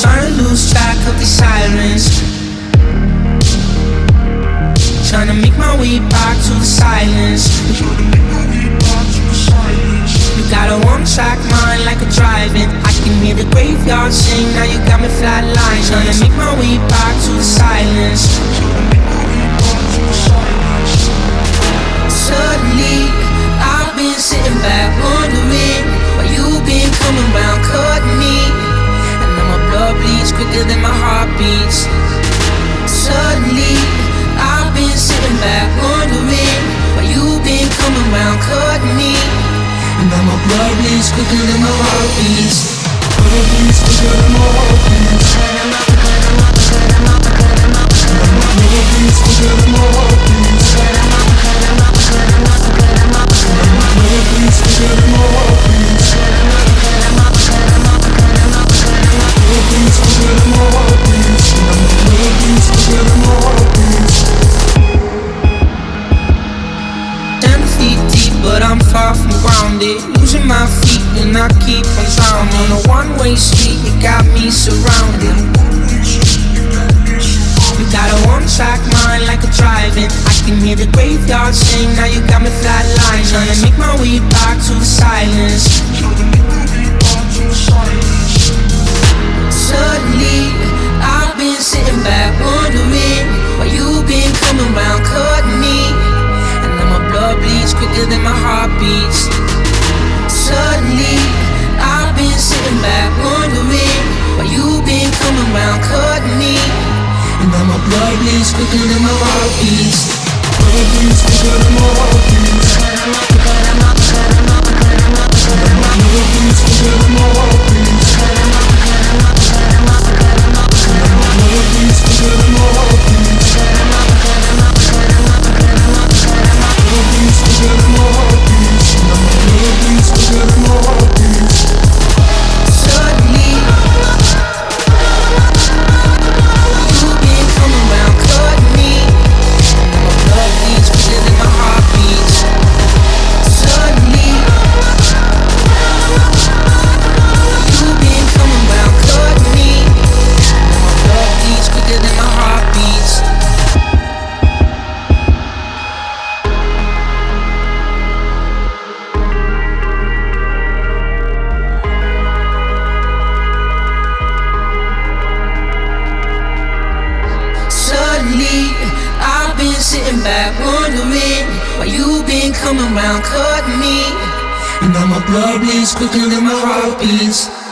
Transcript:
Trying to lose track of the sirens. Trying to make my way back to the silence. You got a one track mind like a driving. I can hear the graveyard sing. Now you got me flatline. Trying to make my way back to the silence. Blood bleeds quicker than my heart beats. Suddenly, I've been sitting back wondering why you've been coming round, cutting me. And now my blood bleeds quicker than my heart beats. But I'm far from grounded. Losing my feet and I keep on drowning. On a one-way street, you got me surrounded. You got a one-track mind like a driving. I can hear the graveyard sing. Now you got me flatline, trying to make my way back to the silence. Beats. Suddenly, I've been sitting back wondering why you've been coming round, cutting me. And now my blood bleeds quicker than my heart sitting back wondering why you been coming round, cutting me. And now my blood bleeds quicker than my heart beats.